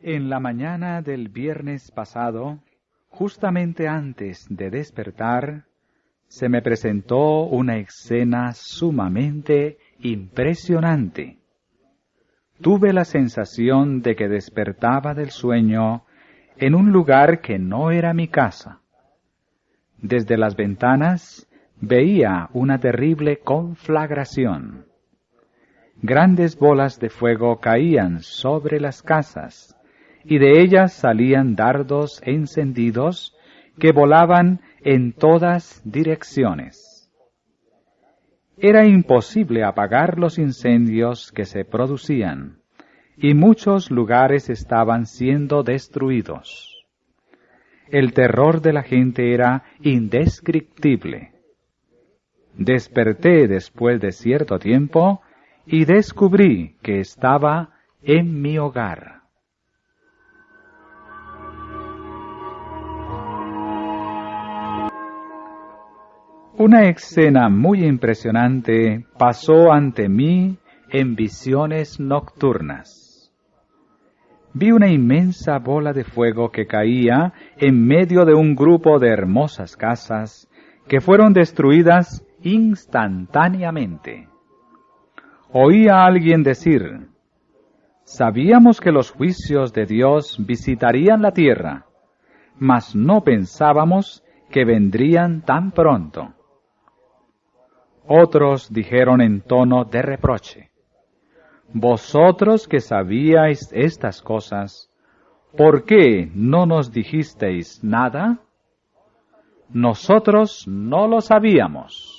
En la mañana del viernes pasado, justamente antes de despertar, se me presentó una escena sumamente impresionante. Tuve la sensación de que despertaba del sueño en un lugar que no era mi casa. Desde las ventanas veía una terrible conflagración. Grandes bolas de fuego caían sobre las casas, y de ellas salían dardos encendidos que volaban en todas direcciones. Era imposible apagar los incendios que se producían, y muchos lugares estaban siendo destruidos. El terror de la gente era indescriptible. Desperté después de cierto tiempo y descubrí que estaba en mi hogar. Una escena muy impresionante pasó ante mí en visiones nocturnas. Vi una inmensa bola de fuego que caía en medio de un grupo de hermosas casas que fueron destruidas instantáneamente. Oí a alguien decir, sabíamos que los juicios de Dios visitarían la tierra, mas no pensábamos que vendrían tan pronto. Otros dijeron en tono de reproche, Vosotros que sabíais estas cosas, ¿por qué no nos dijisteis nada? Nosotros no lo sabíamos.